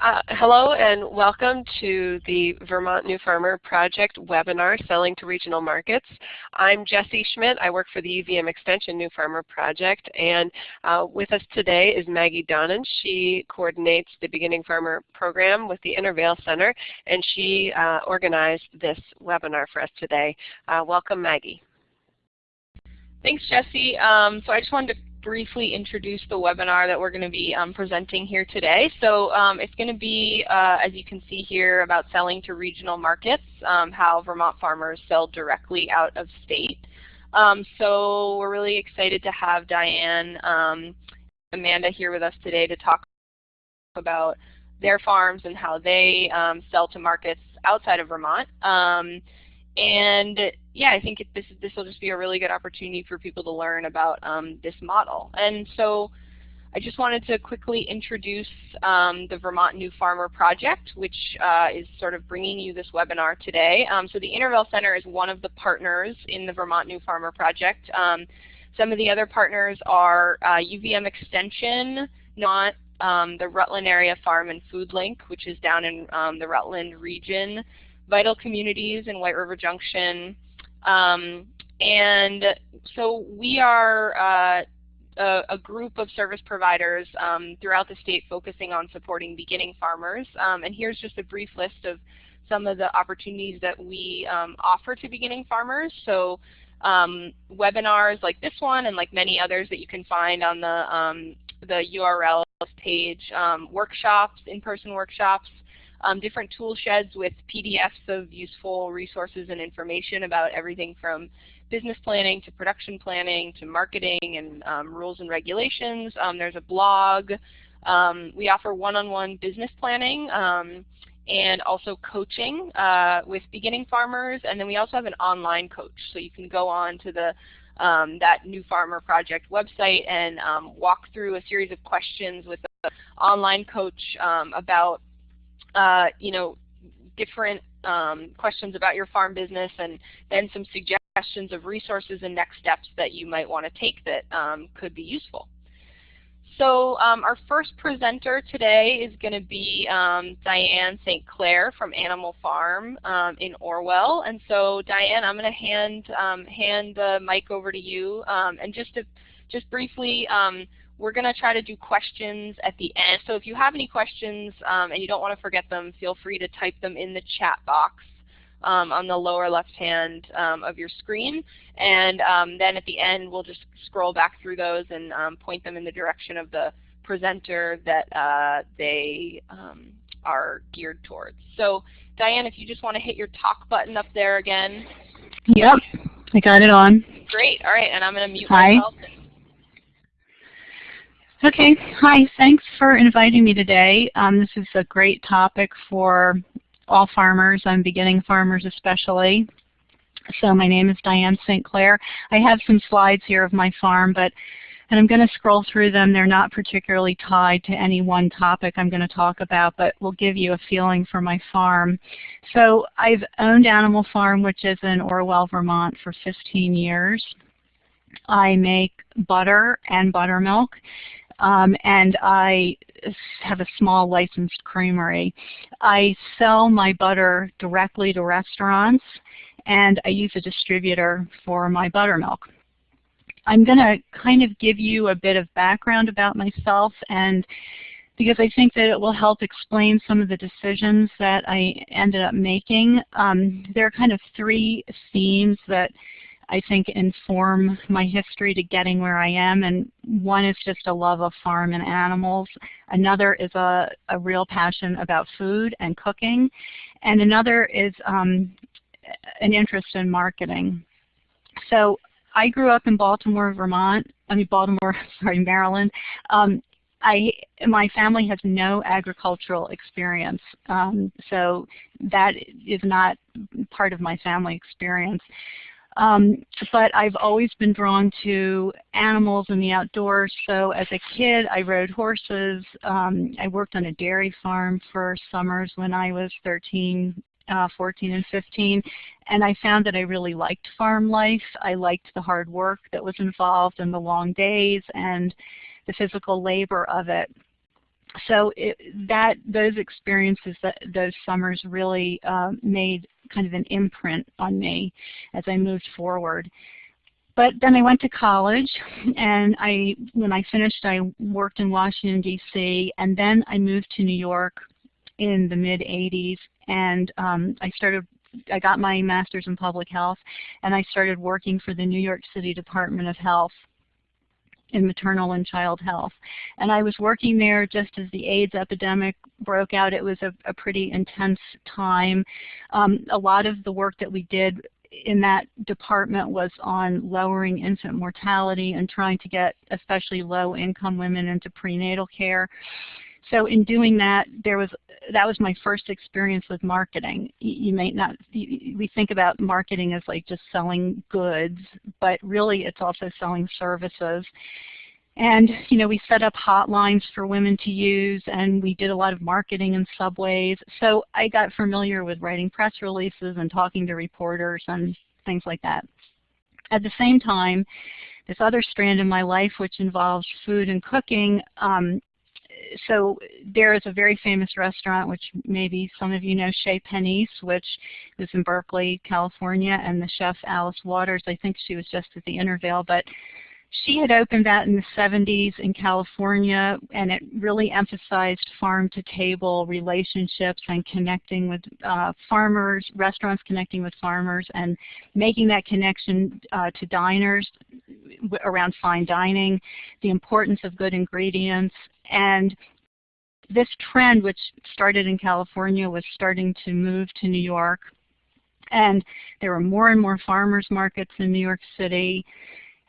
Uh, hello and welcome to the Vermont New Farmer Project webinar, Selling to Regional Markets. I'm Jessie Schmidt. I work for the UVM Extension New Farmer Project and uh, with us today is Maggie Donnan. She coordinates the Beginning Farmer program with the Intervale Center and she uh, organized this webinar for us today. Uh, welcome Maggie. Thanks Jessie. Um, so I just wanted to briefly introduce the webinar that we're going to be um, presenting here today. So um, it's going to be, uh, as you can see here, about selling to regional markets, um, how Vermont farmers sell directly out of state. Um, so we're really excited to have Diane, um, Amanda here with us today to talk about their farms and how they sell to markets outside of Vermont. And yeah, I think it, this this will just be a really good opportunity for people to learn about um, this model. And so I just wanted to quickly introduce um, the Vermont New Farmer Project, which uh, is sort of bringing you this webinar today. Um, so the Intervale Center is one of the partners in the Vermont New Farmer Project. Um, some of the other partners are uh, UVM Extension, not um, the Rutland Area Farm and Food Link, which is down in um, the Rutland region, Vital Communities in White River Junction. Um, and so we are uh, a, a, group of service providers um, throughout the state focusing on supporting beginning farmers. Um, and here's just a brief list of some of the opportunities that we um, offer to beginning farmers. So um, webinars like this one and like many others that you can find on the, the URL page, workshops, in-person workshops, um, different tool sheds with PDFs of useful resources and information about everything from business planning to production planning to marketing and um, rules and regulations. Um, there's a blog. Um, we offer one-on-one -on -one business planning um, and also coaching uh, with beginning farmers. And then we also have an online coach. So you can go on to the um, that New Farmer Project website and um, walk through a series of questions with an online coach um, about uh, you know, different um, questions about your farm business and then some suggestions of resources and next steps that you might want to take that um, could be useful. So um, our first presenter today is going to be um, Diane St. Clair from Animal Farm um, in Orwell. And so Diane, I'm going to hand um, hand the mic over to you. And just to just briefly, we're going to try to do questions at the end. So if you have any questions um, and you don't want to forget them, feel free to type them in the chat box um, on the lower left hand um, of your screen. And um, then at the end, we'll just scroll back through those and um, point them in the direction of the presenter that uh, they um, are geared towards. So Diane, if you just want to hit your talk button up there again. Yep, I got it on. Great. All right, and I'm going to mute Hi. myself. Okay. Hi. Thanks for inviting me today. Um, this is a great topic for all farmers and beginning farmers especially. So my name is Diane St. Clair. I have some slides here of my farm, but and I'm going to scroll through them. They're not particularly tied to any one topic I'm going to talk about, but will give you a feeling for my farm. So I've owned Animal Farm, which is in Orwell, Vermont, for 15 years. I make butter and buttermilk, um, and I have a small licensed creamery. I sell my butter directly to restaurants, and I use a distributor for my buttermilk. I'm going to kind of give you a bit of background about myself and because I think that it will help explain some of the decisions that I ended up making. Um, there are kind of three themes that I think inform my history to getting where I am. And one is just a love of farm and animals. Another is a, a real passion about food and cooking. And another is um, an interest in marketing. So I grew up in Baltimore, Vermont. I mean Baltimore, sorry, Maryland. Um, I, my family has no agricultural experience, um, so that is not part of my family experience. Um, but I've always been drawn to animals and the outdoors. So as a kid, I rode horses. Um, I worked on a dairy farm for summers when I was 13, uh, 14, and 15. And I found that I really liked farm life. I liked the hard work that was involved and the long days and the physical labor of it. So it, that those experiences, that, those summers really uh, made kind of an imprint on me as I moved forward. But then I went to college, and I, when I finished, I worked in Washington, D.C., and then I moved to New York in the mid-'80s, and um, I started I got my master's in public health and I started working for the New York City Department of Health in maternal and child health. And I was working there just as the AIDS epidemic broke out. It was a, a pretty intense time. Um, a lot of the work that we did in that department was on lowering infant mortality and trying to get especially low income women into prenatal care. So in doing that, there was that was my first experience with marketing. You, may not you, we think about marketing as like just selling goods, but really it's also selling services. And you know, we set up hotlines for women to use, and we did a lot of marketing in subways. So I got familiar with writing press releases and talking to reporters and things like that. At the same time, this other strand in my life, which involves food and cooking, um, so there is a very famous restaurant, which maybe some of you know, Chez Panisse, which is in Berkeley, California, and the chef Alice Waters, I think she was just at the Intervale, but she had opened that in the 70s in California, and it really emphasized farm-to-table relationships and connecting with uh, farmers, restaurants connecting with farmers, and making that connection uh, to diners around fine dining, the importance of good ingredients, and this trend, which started in California, was starting to move to New York. And there were more and more farmers markets in New York City.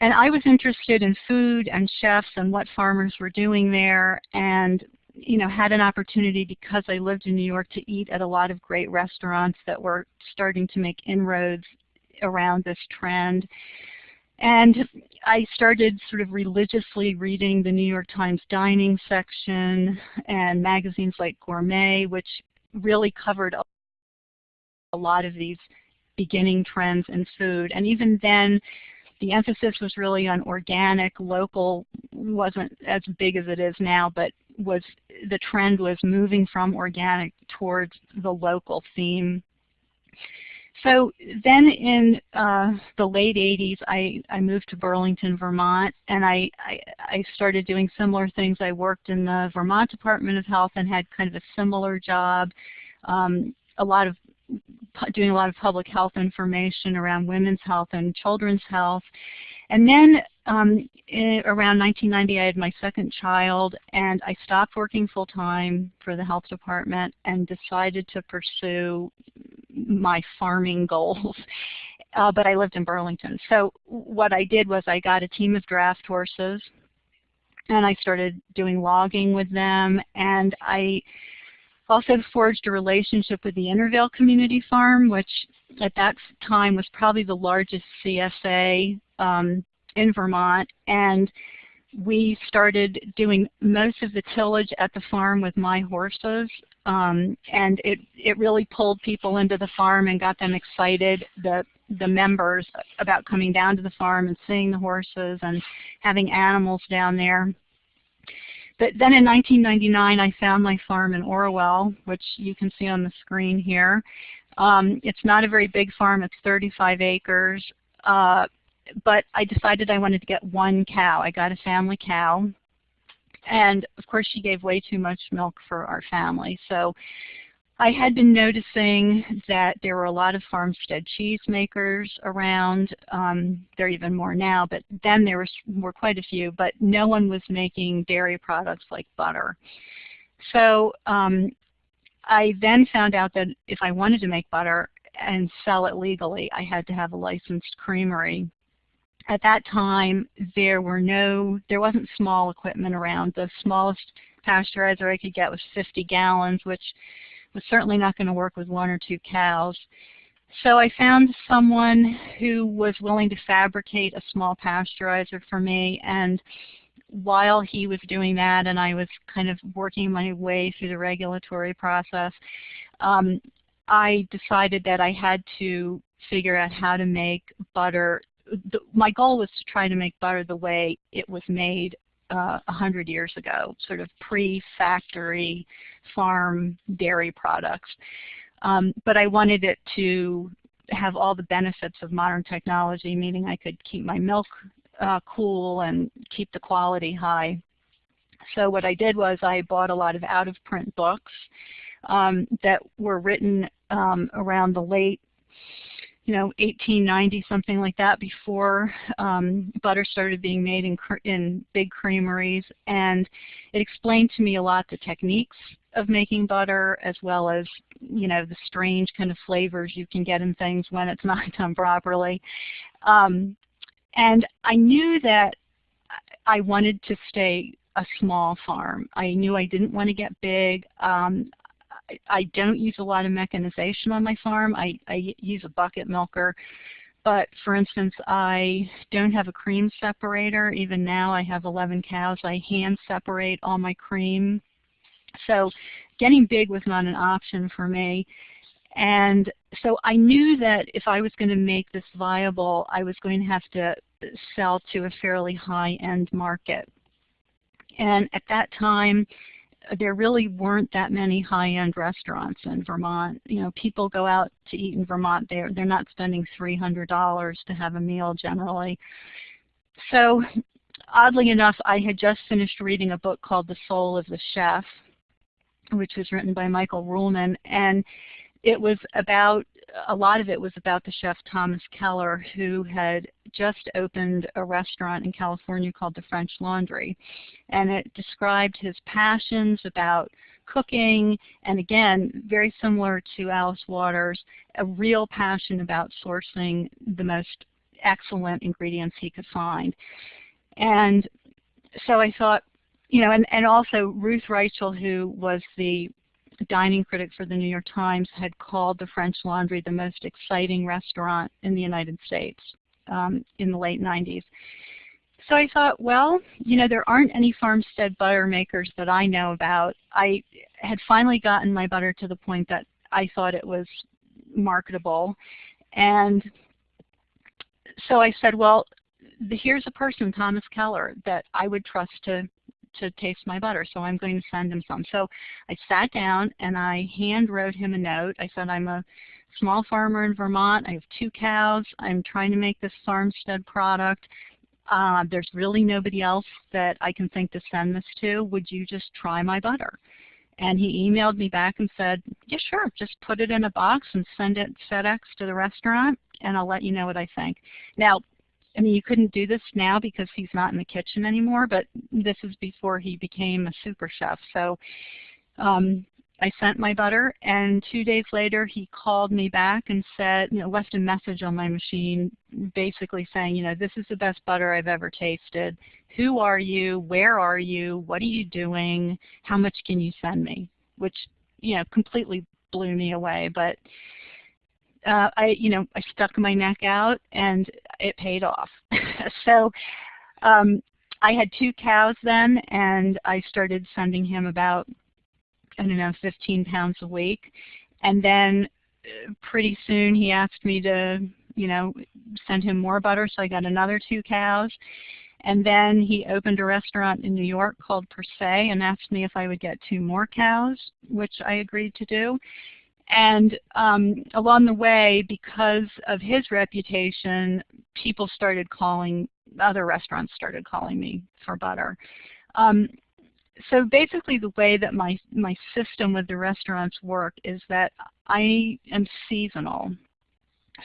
And I was interested in food and chefs and what farmers were doing there and you know, had an opportunity because I lived in New York to eat at a lot of great restaurants that were starting to make inroads around this trend. And I started sort of religiously reading the New York Times dining section and magazines like Gourmet, which really covered a lot of these beginning trends in food. And even then, the emphasis was really on organic, local, wasn't as big as it is now, but was the trend was moving from organic towards the local theme. So then in uh, the late 80s, I, I moved to Burlington, Vermont, and I, I, I, started doing similar things. I worked in the Vermont Department of Health and had kind of a similar job, um, a lot of doing a lot of public health information around women's health and children's health. And then um, in, around 1990, I had my second child, and I stopped working full-time for the health department and decided to pursue my farming goals. Uh, but I lived in Burlington. So what I did was I got a team of draft horses, and I started doing logging with them, and I also forged a relationship with the Intervale Community Farm, which at that time was probably the largest CSA um, in Vermont. And we started doing most of the tillage at the farm with my horses. Um, and it, it really pulled people into the farm and got them excited, the, the members, about coming down to the farm and seeing the horses and having animals down there. But then in 1999, I found my farm in Orwell, which you can see on the screen here. Um, it's not a very big farm. It's 35 acres. Uh, but I decided I wanted to get one cow. I got a family cow. And of course, she gave way too much milk for our family. So I had been noticing that there were a lot of farmstead cheese makers around. Um, there are even more now, but then there was, were quite a few, but no one was making dairy products like butter. So um, I then found out that if I wanted to make butter and sell it legally, I had to have a licensed creamery. At that time, there were no, there wasn't small equipment around. The smallest pasteurizer I could get was 50 gallons, which was certainly not going to work with one or two cows. So I found someone who was willing to fabricate a small pasteurizer for me and while he was doing that and I was kind of working my way through the regulatory process, um, I decided that I had to figure out how to make butter. The, my goal was to try to make butter the way it was made uh, 100 years ago, sort of pre-factory farm dairy products. Um, but I wanted it to have all the benefits of modern technology, meaning I could keep my milk uh, cool and keep the quality high. So what I did was I bought a lot of out-of-print books um, that were written um, around the late you know, 1890, something like that, before um, butter started being made in, in big creameries. And it explained to me a lot the techniques of making butter as well as, you know, the strange kind of flavors you can get in things when it's not done properly. Um, and I knew that I wanted to stay a small farm. I knew I didn't want to get big. Um, I don't use a lot of mechanization on my farm. I, I use a bucket milker. But for instance, I don't have a cream separator. Even now I have 11 cows. I hand separate all my cream. So getting big was not an option for me. And so I knew that if I was going to make this viable, I was going to have to sell to a fairly high-end market. And at that time, there really weren't that many high-end restaurants in Vermont. You know, people go out to eat in Vermont. They're they're not spending $300 to have a meal generally. So, oddly enough, I had just finished reading a book called The Soul of the Chef, which was written by Michael Ruhlman, and it was about a lot of it was about the chef Thomas Keller, who had just opened a restaurant in California called the French Laundry. And it described his passions about cooking, and again, very similar to Alice Waters, a real passion about sourcing the most excellent ingredients he could find. And so I thought, you know, and, and also Ruth Reichl, who was the dining critic for the New York Times had called the French Laundry the most exciting restaurant in the United States um, in the late 90s. So I thought, well, you know, there aren't any farmstead butter makers that I know about. I had finally gotten my butter to the point that I thought it was marketable. And so I said, well, here's a person, Thomas Keller, that I would trust to to taste my butter, so I'm going to send him some. So I sat down and I hand wrote him a note. I said, I'm a small farmer in Vermont. I have two cows. I'm trying to make this farmstead product. Uh, there's really nobody else that I can think to send this to. Would you just try my butter? And he emailed me back and said, yeah, sure, just put it in a box and send it FedEx to the restaurant, and I'll let you know what I think. Now, I mean, you couldn't do this now because he's not in the kitchen anymore, but this is before he became a super chef. So um, I sent my butter, and two days later he called me back and said, you know, left a message on my machine basically saying, you know, this is the best butter I've ever tasted. Who are you? Where are you? What are you doing? How much can you send me? Which, you know, completely blew me away. But uh, I, you know, I stuck my neck out and it paid off. so um, I had two cows then and I started sending him about, I don't know, 15 pounds a week. And then uh, pretty soon he asked me to, you know, send him more butter, so I got another two cows. And then he opened a restaurant in New York called Per Se and asked me if I would get two more cows, which I agreed to do. And um, along the way, because of his reputation, people started calling, other restaurants started calling me for butter. Um, so basically the way that my, my system with the restaurants work is that I am seasonal.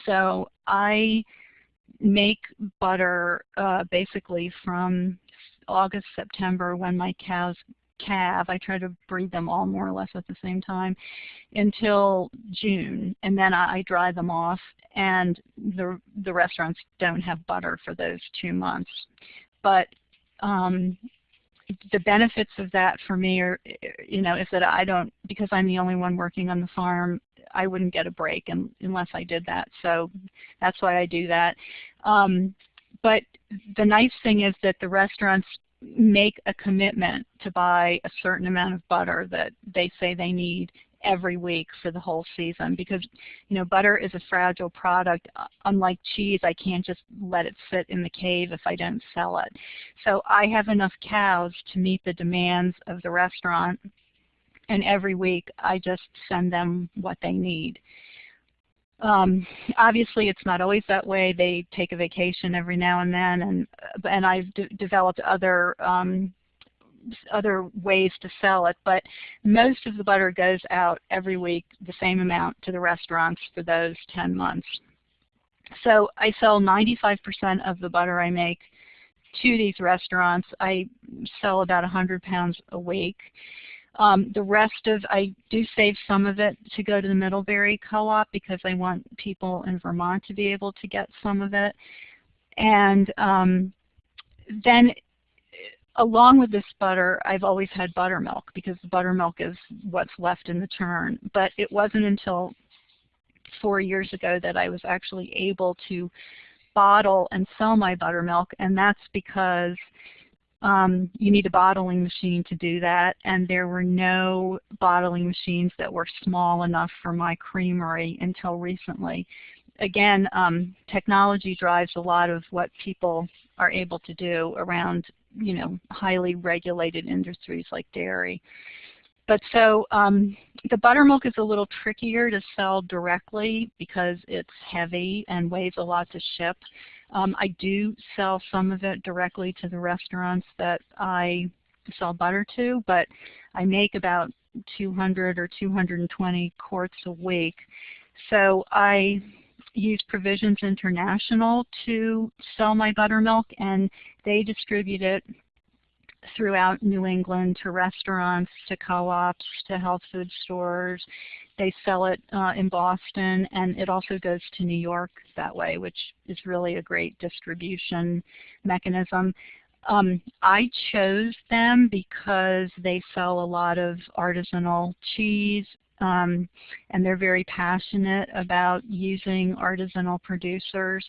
So I make butter uh, basically from August, September when my cows calve. I try to breed them all more or less at the same time until June, and then I, I dry them off. And the the restaurants don't have butter for those two months, but um, the benefits of that for me are, you know, is that I don't, because I'm the only one working on the farm, I wouldn't get a break in, unless I did that. So that's why I do that. Um, but the nice thing is that the restaurants make a commitment to buy a certain amount of butter that they say they need every week for the whole season because you know butter is a fragile product. Uh, unlike cheese I can't just let it sit in the cave if I don't sell it. So I have enough cows to meet the demands of the restaurant and every week I just send them what they need um, obviously, it's not always that way. They take a vacation every now and then, and and I've developed other um, other ways to sell it. But most of the butter goes out every week, the same amount to the restaurants for those 10 months. So I sell 95% of the butter I make to these restaurants. I sell about 100 pounds a week. Um, the rest of, I do save some of it to go to the Middlebury Co-op because I want people in Vermont to be able to get some of it. And um, then along with this butter, I've always had buttermilk because buttermilk is what's left in the churn. But it wasn't until four years ago that I was actually able to bottle and sell my buttermilk, and that's because um, you need a bottling machine to do that, and there were no bottling machines that were small enough for my creamery until recently. Again, um, technology drives a lot of what people are able to do around you know, highly regulated industries like dairy. But so um, the buttermilk is a little trickier to sell directly because it's heavy and weighs a lot to ship. Um, I do sell some of it directly to the restaurants that I sell butter to, but I make about 200 or 220 quarts a week. So I use Provisions International to sell my buttermilk, and they distribute it throughout New England to restaurants, to co-ops, to health food stores. They sell it uh, in Boston, and it also goes to New York that way, which is really a great distribution mechanism. Um, I chose them because they sell a lot of artisanal cheese, um, and they're very passionate about using artisanal producers.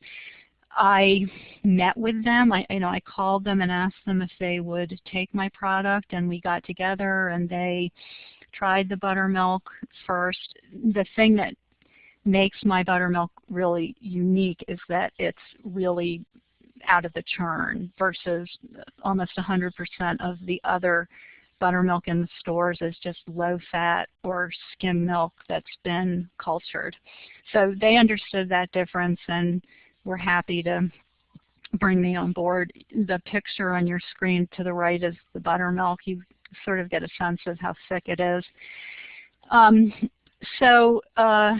I met with them. I, you know, I called them and asked them if they would take my product, and we got together and they tried the buttermilk first. The thing that makes my buttermilk really unique is that it's really out of the churn versus almost 100% of the other buttermilk in the stores is just low fat or skim milk that's been cultured. So they understood that difference and were happy to bring me on board. The picture on your screen to the right is the buttermilk. You sort of get a sense of how thick it is. Um, so uh,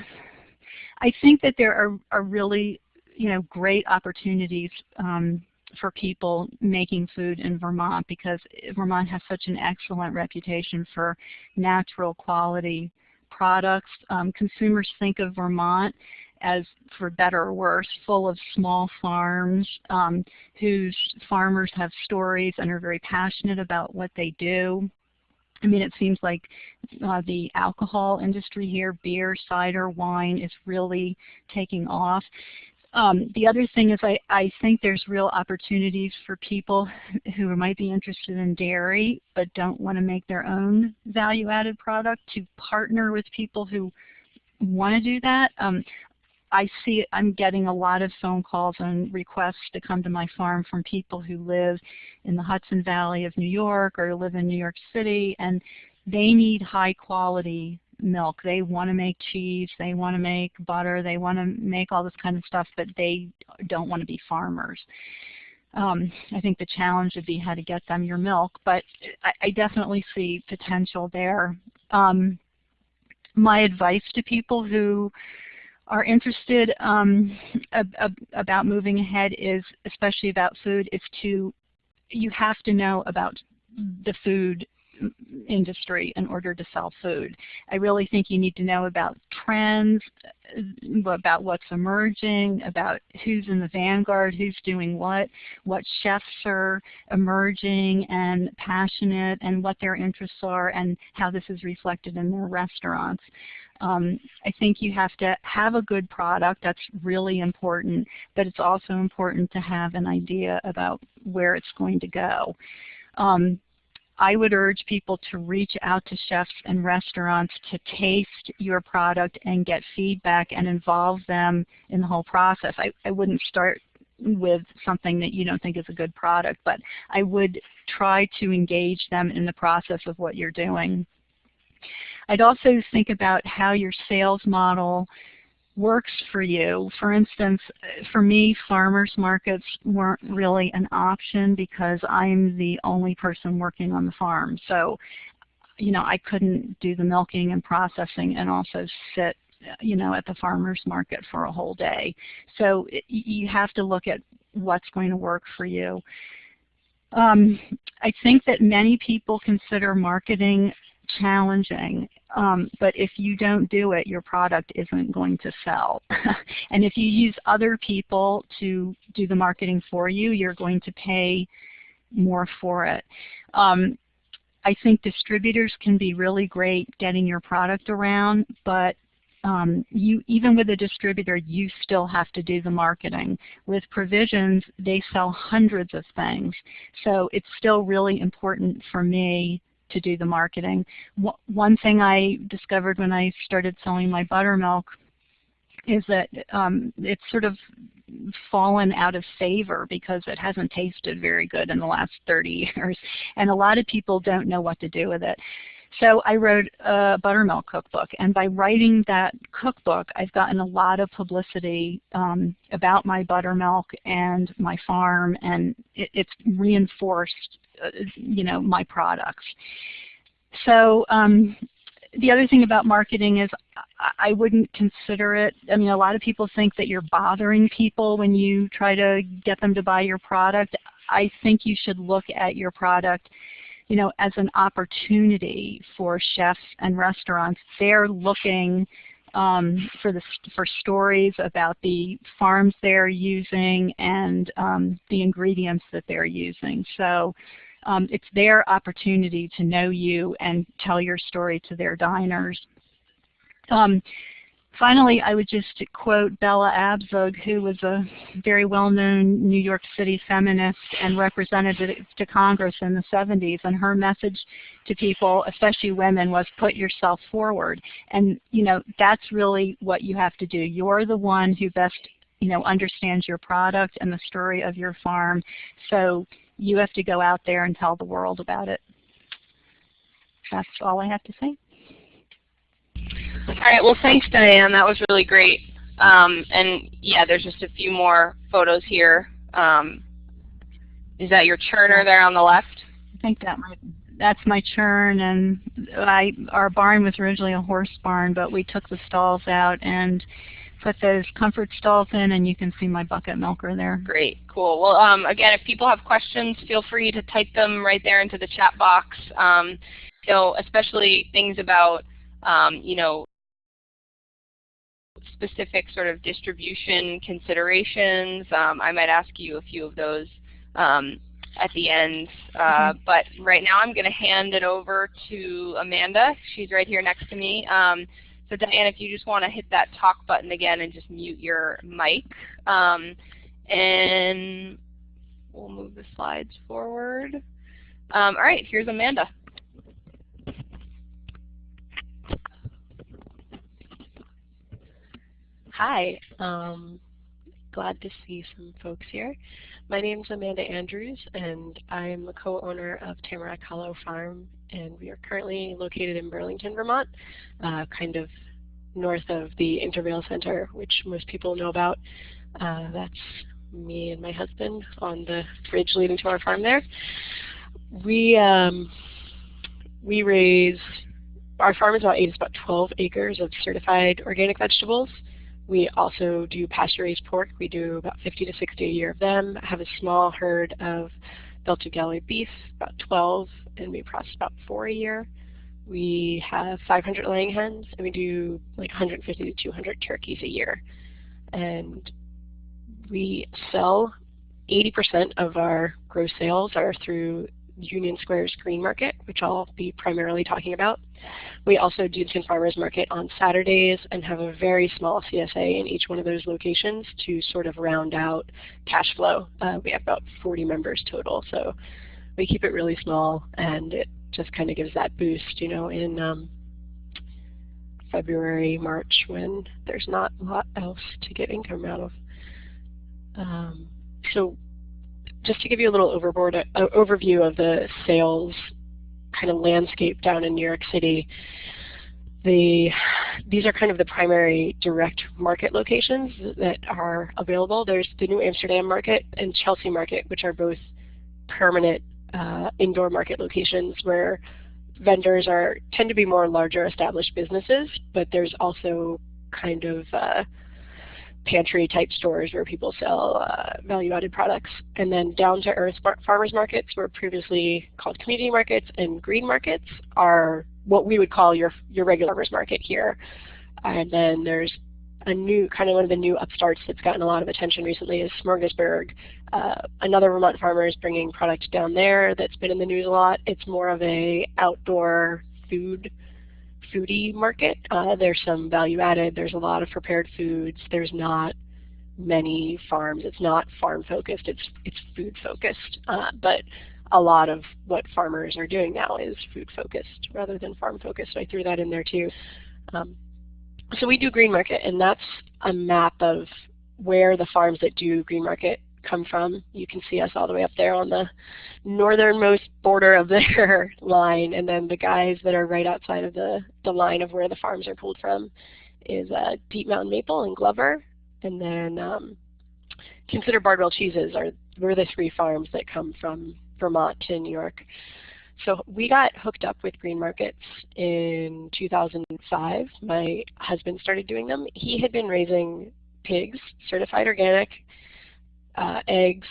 I think that there are, are really you know, great opportunities um, for people making food in Vermont because Vermont has such an excellent reputation for natural quality products. Um, consumers think of Vermont as, for better or worse, full of small farms um, whose farmers have stories and are very passionate about what they do. I mean, it seems like uh, the alcohol industry here, beer, cider, wine, is really taking off. Um, the other thing is I, I think there's real opportunities for people who might be interested in dairy but don't want to make their own value-added product to partner with people who want to do that. Um, I see I'm getting a lot of phone calls and requests to come to my farm from people who live in the Hudson Valley of New York or live in New York City and they need high quality milk. They want to make cheese, they want to make butter, they want to make all this kind of stuff, but they don't want to be farmers. Um, I think the challenge would be how to get them your milk, but I, I definitely see potential there. Um, my advice to people who are interested um, ab ab about moving ahead is, especially about food, is to, you have to know about the food industry in order to sell food. I really think you need to know about trends, uh, about what's emerging, about who's in the vanguard, who's doing what, what chefs are emerging and passionate and what their interests are and how this is reflected in their restaurants. Um, I think you have to have a good product. That's really important, but it's also important to have an idea about where it's going to go. Um, I would urge people to reach out to chefs and restaurants to taste your product and get feedback and involve them in the whole process. I, I wouldn't start with something that you don't think is a good product, but I would try to engage them in the process of what you're doing. I'd also think about how your sales model works for you. For instance, for me, farmers markets weren't really an option because I'm the only person working on the farm. So, you know, I couldn't do the milking and processing and also sit you know, at the farmer's market for a whole day. So it, you have to look at what's going to work for you. Um, I think that many people consider marketing challenging, um, but if you don't do it, your product isn't going to sell. and if you use other people to do the marketing for you, you're going to pay more for it. Um, I think distributors can be really great getting your product around, but um, you even with a distributor, you still have to do the marketing. With provisions, they sell hundreds of things. So it's still really important for me to do the marketing. One thing I discovered when I started selling my buttermilk is that um, it's sort of fallen out of favor because it hasn't tasted very good in the last 30 years. And a lot of people don't know what to do with it. So I wrote a buttermilk cookbook, and by writing that cookbook, I've gotten a lot of publicity um, about my buttermilk and my farm, and it, it's reinforced, uh, you know, my products. So um, the other thing about marketing is I wouldn't consider it, I mean a lot of people think that you're bothering people when you try to get them to buy your product. I think you should look at your product you know, as an opportunity for chefs and restaurants. They're looking um, for the for stories about the farms they're using and um, the ingredients that they're using. So um, it's their opportunity to know you and tell your story to their diners. Finally, I would just quote Bella Abzug, who was a very well-known New York City feminist and representative to Congress in the 70s. And her message to people, especially women, was put yourself forward. And you know that's really what you have to do. You're the one who best you know understands your product and the story of your farm. So you have to go out there and tell the world about it. That's all I have to say. All right, well thanks Diane, that was really great. Um, and yeah, there's just a few more photos here. Um, is that your churner there on the left? I think that might, that's my churn and I, our barn was originally a horse barn but we took the stalls out and put those comfort stalls in and you can see my bucket milker there. Great, cool. Well um, again if people have questions feel free to type them right there into the chat box. Um, so especially things about um, you know, specific sort of distribution considerations. Um, I might ask you a few of those um, at the end. Uh, mm -hmm. But right now I'm going to hand it over to Amanda. She's right here next to me. Um, so Diane, if you just want to hit that talk button again and just mute your mic. Um, and we'll move the slides forward. Um, all right, here's Amanda. Hi, um, glad to see some folks here. My name is Amanda Andrews, and I'm a co-owner of Tamarack Hollow Farm, and we are currently located in Burlington, Vermont, uh, kind of north of the Intervale Center, which most people know about. Uh, that's me and my husband on the bridge leading to our farm there. We um, we raise our farm is about about 12 acres of certified organic vegetables. We also do pasture-raised pork. We do about 50 to 60 a year of them. Have a small herd of Belted Galloway beef, about 12, and we process about four a year. We have 500 laying hens, and we do like 150 to 200 turkeys a year. And we sell 80% of our gross sales are through Union Square's Green Market, which I'll be primarily talking about. We also do the Farmers Market on Saturdays and have a very small CSA in each one of those locations to sort of round out cash flow. Uh, we have about 40 members total, so we keep it really small and it just kind of gives that boost, you know, in um, February, March when there's not a lot else to get income out of. Um, so just to give you a little overboard, uh, overview of the sales kind of landscape down in New York City, the, these are kind of the primary direct market locations that are available. There's the New Amsterdam market and Chelsea market, which are both permanent uh, indoor market locations where vendors are tend to be more larger established businesses, but there's also kind of uh, pantry type stores where people sell uh, value added products. And then down to earth farmers markets were previously called community markets and green markets are what we would call your, your regular farmers market here. And then there's a new, kind of one of the new upstarts that's gotten a lot of attention recently is Smorgasburg. Uh, another Vermont farmer is bringing product down there that's been in the news a lot. It's more of a outdoor food foodie market. Uh, there's some value added. There's a lot of prepared foods. There's not many farms. It's not farm focused. It's it's food focused. Uh, but a lot of what farmers are doing now is food focused rather than farm focused. So I threw that in there too. Um, so we do green market, and that's a map of where the farms that do green market come from. You can see us all the way up there on the northernmost border of their line, and then the guys that are right outside of the, the line of where the farms are pulled from is uh, Deep Mountain Maple and Glover, and then um, consider Bardwell cheeses are we're the three farms that come from Vermont to New York. So we got hooked up with green markets in 2005. My husband started doing them. He had been raising pigs, certified organic, uh, eggs,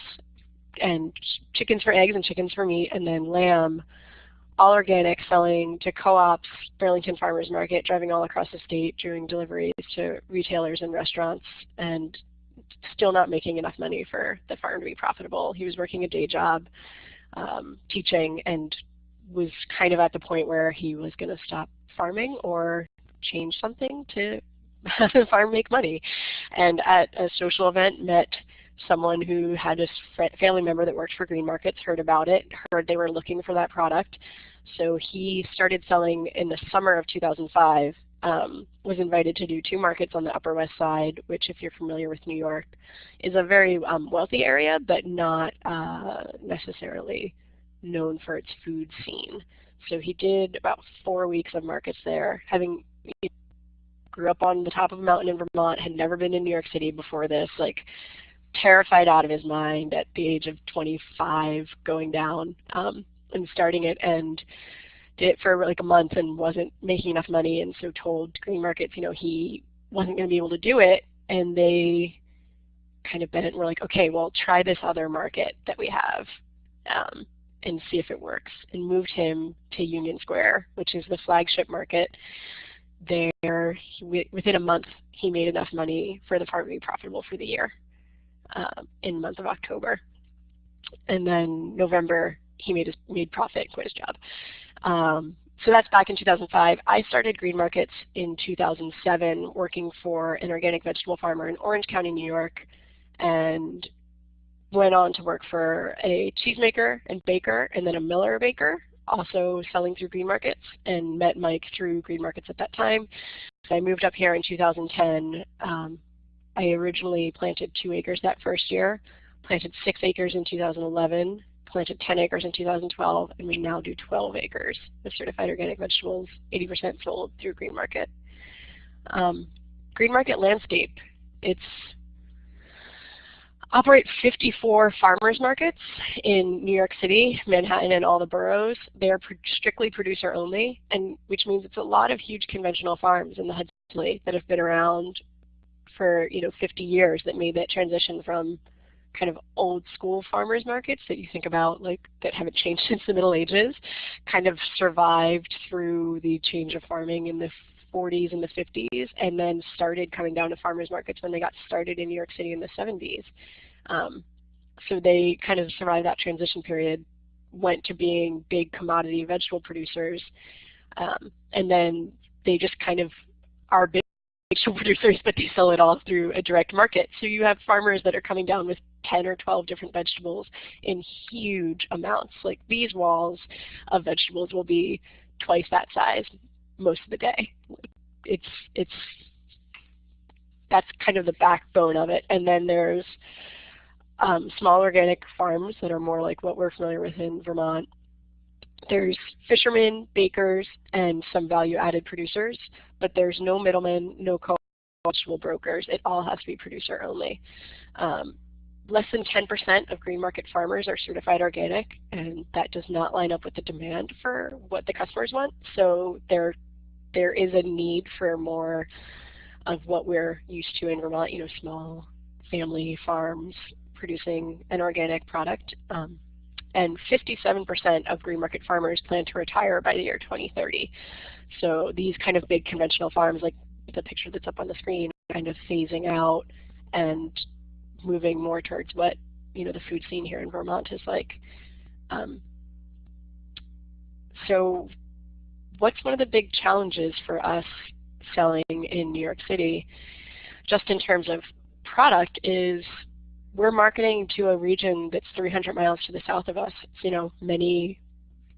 and chickens for eggs and chickens for meat, and then lamb, all organic, selling to co-ops, Burlington Farmers Market, driving all across the state, doing deliveries to retailers and restaurants, and still not making enough money for the farm to be profitable. He was working a day job, um, teaching, and was kind of at the point where he was going to stop farming or change something to have the farm make money. And at a social event met someone who had a family member that worked for Green Markets, heard about it, heard they were looking for that product. So he started selling in the summer of 2005, um, was invited to do two markets on the Upper West Side, which if you're familiar with New York, is a very um, wealthy area, but not uh, necessarily known for its food scene. So he did about four weeks of markets there, having grew up on the top of a mountain in Vermont, had never been in New York City before this, like terrified out of his mind at the age of 25 going down um, and starting it and did it for like a month and wasn't making enough money and so told green markets you know he wasn't going to be able to do it and they kind of bent it and were like okay well try this other market that we have um, and see if it works and moved him to Union Square, which is the flagship market. There, within a month, he made enough money for the farm to be profitable for the year um, in month of October. And then November, he made his made profit, quit his job. Um, so that's back in 2005. I started Green Markets in 2007 working for an organic vegetable farmer in Orange County, New York, and went on to work for a cheesemaker and baker and then a miller baker, also selling through green markets and met Mike through green markets at that time. So I moved up here in 2010. Um, I originally planted two acres that first year, planted six acres in 2011, planted 10 acres in 2012, and we now do 12 acres of certified organic vegetables, 80% sold through Green Market. Um, green Market landscape, it's operate 54 farmers markets in New York City, Manhattan, and all the boroughs. They are strictly producer only, and which means it's a lot of huge conventional farms in the Hudson Valley that have been around for you know 50 years that made that transition from kind of old school farmers markets that you think about like that haven't changed since the Middle Ages, kind of survived through the change of farming in the 40s and the 50s, and then started coming down to farmers markets when they got started in New York City in the 70s. Um, so they kind of survived that transition period, went to being big commodity vegetable producers, um, and then they just kind of are vegetable producers, but they sell it all through a direct market. So you have farmers that are coming down with 10 or 12 different vegetables in huge amounts. Like these walls of vegetables will be twice that size most of the day. It's, it's, that's kind of the backbone of it. And then there's um, small organic farms that are more like what we're familiar with in Vermont. There's fishermen, bakers, and some value-added producers, but there's no middlemen, no co-vegetable brokers. It all has to be producer only. Um, less than 10% of green market farmers are certified organic, and that does not line up with the demand for what the customers want. So there, there is a need for more of what we're used to in Vermont, you know, small family farms producing an organic product. Um, and 57% of green market farmers plan to retire by the year 2030. So these kind of big conventional farms like the picture that's up on the screen kind of phasing out and moving more towards what you know the food scene here in Vermont is like. Um, so what's one of the big challenges for us selling in New York City, just in terms of product, is we're marketing to a region that's 300 miles to the south of us. It's, You know, many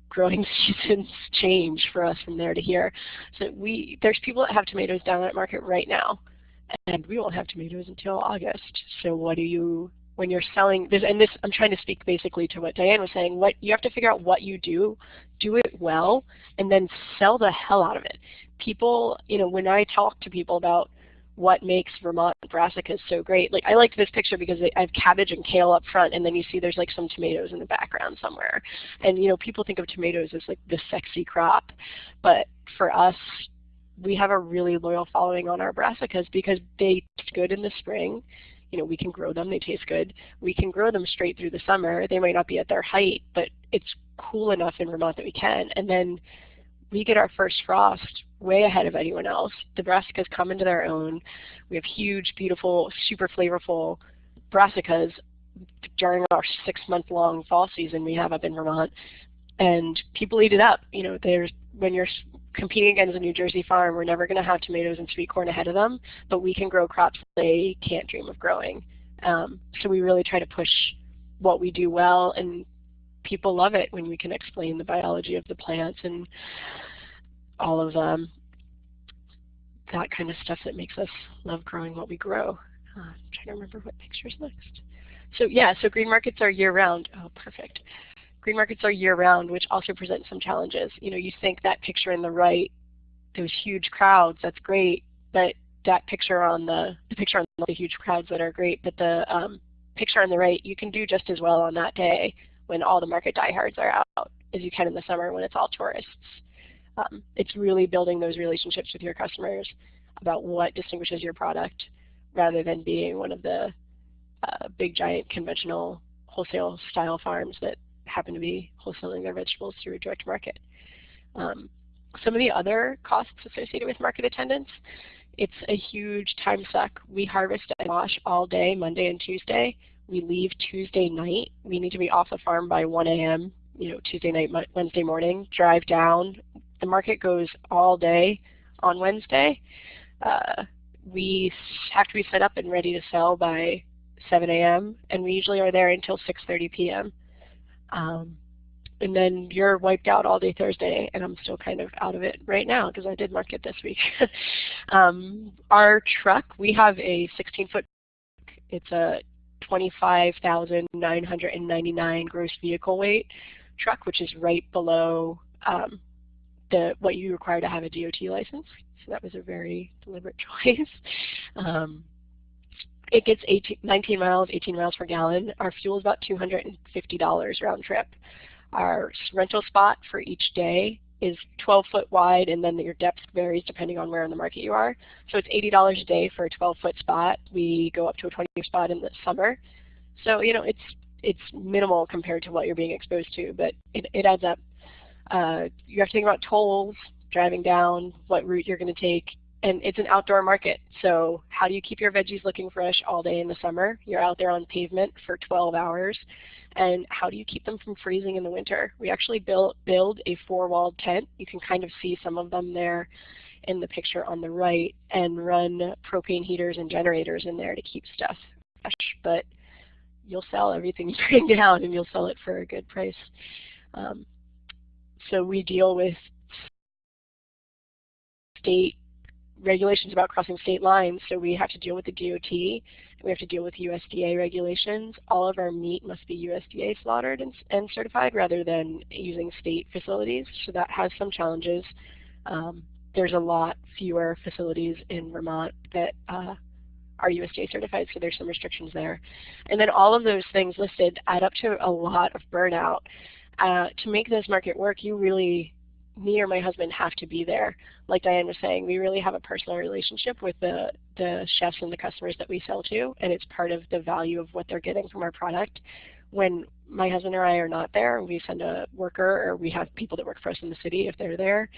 growing seasons change for us from there to here. So we there's people that have tomatoes down at market right now, and we won't have tomatoes until August. So what do you when you're selling this and this I'm trying to speak basically to what Diane was saying, what you have to figure out what you do, do it well, and then sell the hell out of it. People, you know, when I talk to people about what makes Vermont brassicas so great. Like I like this picture because I have cabbage and kale up front, and then you see there's like some tomatoes in the background somewhere. And you know, people think of tomatoes as like the sexy crop, but for us, we have a really loyal following on our brassicas because they taste good in the spring. You know, we can grow them; they taste good. We can grow them straight through the summer. They might not be at their height, but it's cool enough in Vermont that we can. And then we get our first frost way ahead of anyone else. The brassicas come into their own. We have huge, beautiful, super flavorful brassicas during our six-month-long fall season we have up in Vermont, and people eat it up. You know, there's when you're competing against a New Jersey farm, we're never going to have tomatoes and sweet corn ahead of them, but we can grow crops they can't dream of growing. Um, so we really try to push what we do well, and people love it when we can explain the biology of the plants and all of um, that kind of stuff that makes us love growing what we grow. Uh, I'm trying to remember what picture's next. So yeah, so green markets are year-round. Oh, perfect. Green markets are year-round, which also presents some challenges. You know, you think that picture in the right, those huge crowds, that's great, but that picture on the, the picture on the huge crowds that are great, but the um, picture on the right, you can do just as well on that day when all the market diehards are out as you can in the summer when it's all tourists. Um, it's really building those relationships with your customers about what distinguishes your product rather than being one of the uh, big giant conventional wholesale style farms that happen to be wholesaling their vegetables through a direct market. Um, some of the other costs associated with market attendance, it's a huge time suck. We harvest and wash all day, Monday and Tuesday. We leave Tuesday night. We need to be off the farm by 1 a.m., you know, Tuesday night, Wednesday morning, drive down, the market goes all day on Wednesday. Uh, we have to be set up and ready to sell by 7 a.m. and we usually are there until 6.30 p.m. Um, and then you're wiped out all day Thursday, and I'm still kind of out of it right now because I did market this week. um, our truck, we have a 16-foot. It's a 25,999 gross vehicle weight truck, which is right below um, the what you require to have a DOT license. So that was a very deliberate choice. Um, it gets 18, 19 miles, 18 miles per gallon. Our fuel is about $250 round trip. Our rental spot for each day is 12 foot wide and then your depth varies depending on where in the market you are. So it's $80 a day for a 12 foot spot. We go up to a 20 foot spot in the summer. So, you know, it's it's minimal compared to what you're being exposed to, but it, it adds up. Uh, you have to think about tolls, driving down, what route you're going to take, and it's an outdoor market. So how do you keep your veggies looking fresh all day in the summer? You're out there on pavement for 12 hours. And how do you keep them from freezing in the winter? We actually built, build a four-walled tent. You can kind of see some of them there in the picture on the right and run propane heaters and generators in there to keep stuff fresh. But you'll sell everything you bring down and you'll sell it for a good price. Um, so we deal with state regulations about crossing state lines, so we have to deal with the DOT, we have to deal with USDA regulations. All of our meat must be USDA slaughtered and, and certified rather than using state facilities, so that has some challenges. Um, there's a lot fewer facilities in Vermont that uh, are USDA certified, so there's some restrictions there. And then all of those things listed add up to a lot of burnout. Uh, to make this market work, you really me or my husband have to be there. Like Diane was saying, we really have a personal relationship with the, the chefs and the customers that we sell to, and it's part of the value of what they're getting from our product. When my husband or I are not there, we send a worker or we have people that work for us in the city if they're there.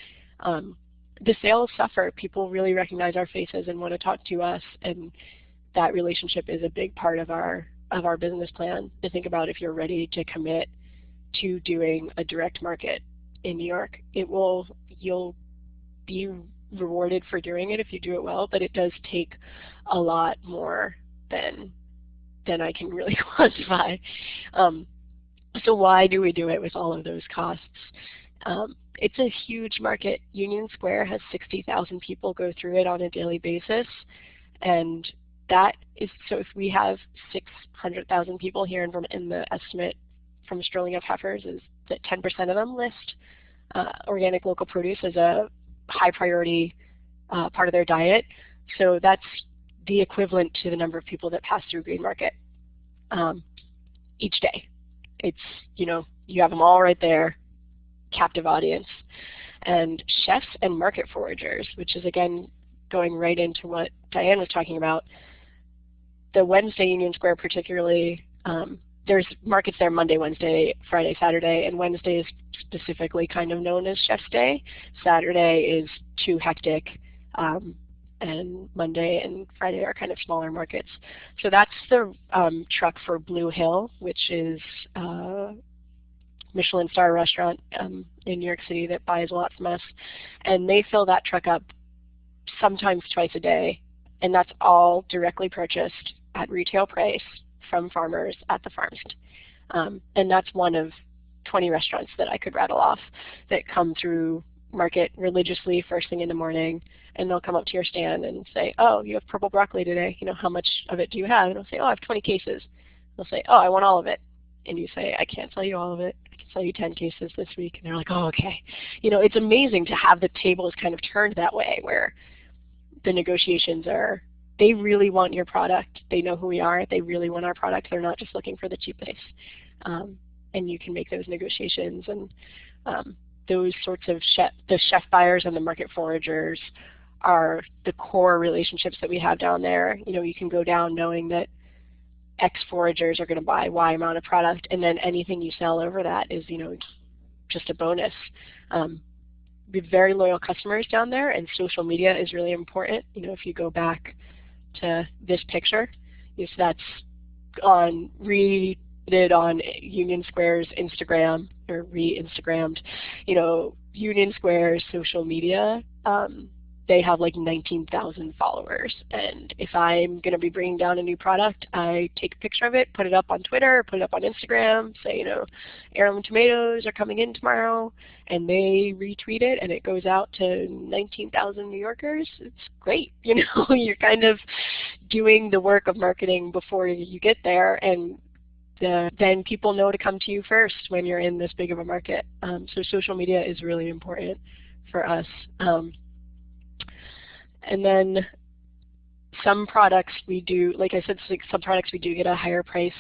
Um, the sales suffer. People really recognize our faces and want to talk to us, and that relationship is a big part of our of our business plan to think about if you're ready to commit to doing a direct market in New York. It will, you'll be rewarded for doing it if you do it well, but it does take a lot more than than I can really quantify. Um, so why do we do it with all of those costs? Um, it's a huge market. Union Square has 60,000 people go through it on a daily basis, and that is so if we have 600,000 people here in, in the estimate from Strolling of Heifers is that 10% of them list uh, organic local produce as a high priority uh, part of their diet. So that's the equivalent to the number of people that pass through Green Market um, each day. It's, you know, you have them all right there, captive audience. And chefs and market foragers, which is again going right into what Diane was talking about, the Wednesday Union Square particularly um, there's markets there Monday, Wednesday, Friday, Saturday, and Wednesday is specifically kind of known as Chef's Day. Saturday is too hectic, um, and Monday and Friday are kind of smaller markets. So that's the um, truck for Blue Hill, which is a uh, Michelin star restaurant um, in New York City that buys a lot from us. And they fill that truck up sometimes twice a day, and that's all directly purchased at retail price from farmers at the farm stand. Um, and that's one of 20 restaurants that I could rattle off that come through market religiously first thing in the morning and they'll come up to your stand and say, oh, you have purple broccoli today. You know, how much of it do you have? And I'll say, oh, I have 20 cases. They'll say, oh, I want all of it. And you say, I can't sell you all of it. I can sell you 10 cases this week. And they're like, oh, okay. You know, it's amazing to have the tables kind of turned that way where the negotiations are they really want your product. They know who we are. They really want our product. They're not just looking for the cheapest. Um, and you can make those negotiations and um, those sorts of chef, the chef buyers and the market foragers are the core relationships that we have down there. You know, you can go down knowing that X foragers are going to buy Y amount of product, and then anything you sell over that is, you know, just a bonus. Um, we have very loyal customers down there, and social media is really important. You know, if you go back to this picture. if that's on retweeted on Union Square's Instagram or re-Instagrammed, you know, Union Square's social media. Um, they have like 19,000 followers. And if I'm going to be bringing down a new product, I take a picture of it, put it up on Twitter, put it up on Instagram, say, you know, heirloom tomatoes are coming in tomorrow, and they retweet it, and it goes out to 19,000 New Yorkers. It's great. You know, you're kind of doing the work of marketing before you get there, and the, then people know to come to you first when you're in this big of a market. Um, so social media is really important for us. Um, and then some products we do, like I said, some products we do get a higher price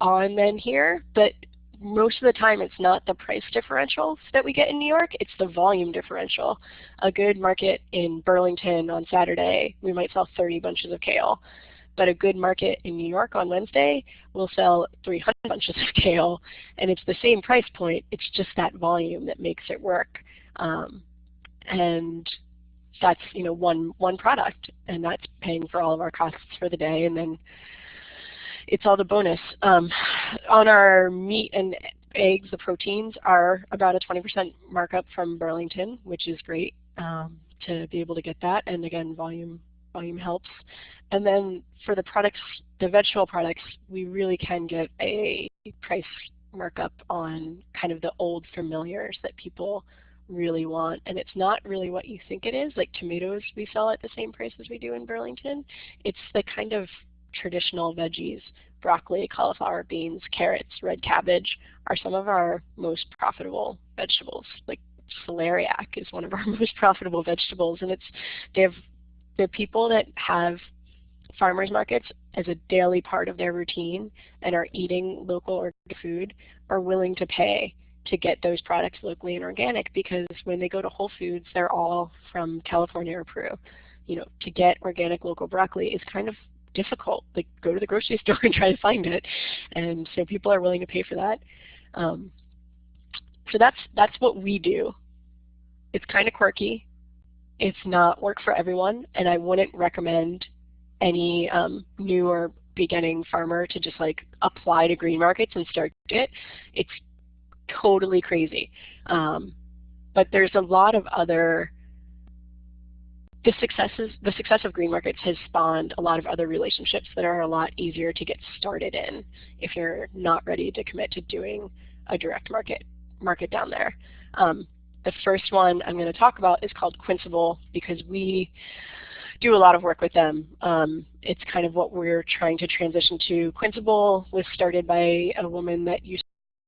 on than here, but most of the time it's not the price differential that we get in New York, it's the volume differential. A good market in Burlington on Saturday, we might sell 30 bunches of kale. But a good market in New York on Wednesday will sell 300 bunches of kale, and it's the same price point. It's just that volume that makes it work. Um, and that's you know one one product, and that's paying for all of our costs for the day, and then it's all the bonus. Um, on our meat and eggs, the proteins are about a 20% markup from Burlington, which is great um, to be able to get that, and again, volume volume helps. And then for the products, the vegetable products, we really can get a price markup on kind of the old familiars that people really want. And it's not really what you think it is. Like tomatoes we sell at the same price as we do in Burlington. It's the kind of traditional veggies, broccoli, cauliflower, beans, carrots, red cabbage are some of our most profitable vegetables. Like celeriac is one of our most profitable vegetables and it's they have they're people that have farmers markets as a daily part of their routine and are eating local organic food are willing to pay to get those products locally and organic because when they go to Whole Foods, they're all from California or Peru. You know, to get organic local broccoli is kind of difficult. Like go to the grocery store and try to find it. And so people are willing to pay for that. Um, so that's that's what we do. It's kind of quirky. It's not work for everyone, and I wouldn't recommend any um, new or beginning farmer to just like apply to green markets and start it. It's totally crazy. Um, but there's a lot of other the successes the success of green markets has spawned a lot of other relationships that are a lot easier to get started in if you're not ready to commit to doing a direct market market down there. Um, the first one I'm going to talk about is called Quinciple because we do a lot of work with them. Um, it's kind of what we're trying to transition to. Quinciple was started by a woman that used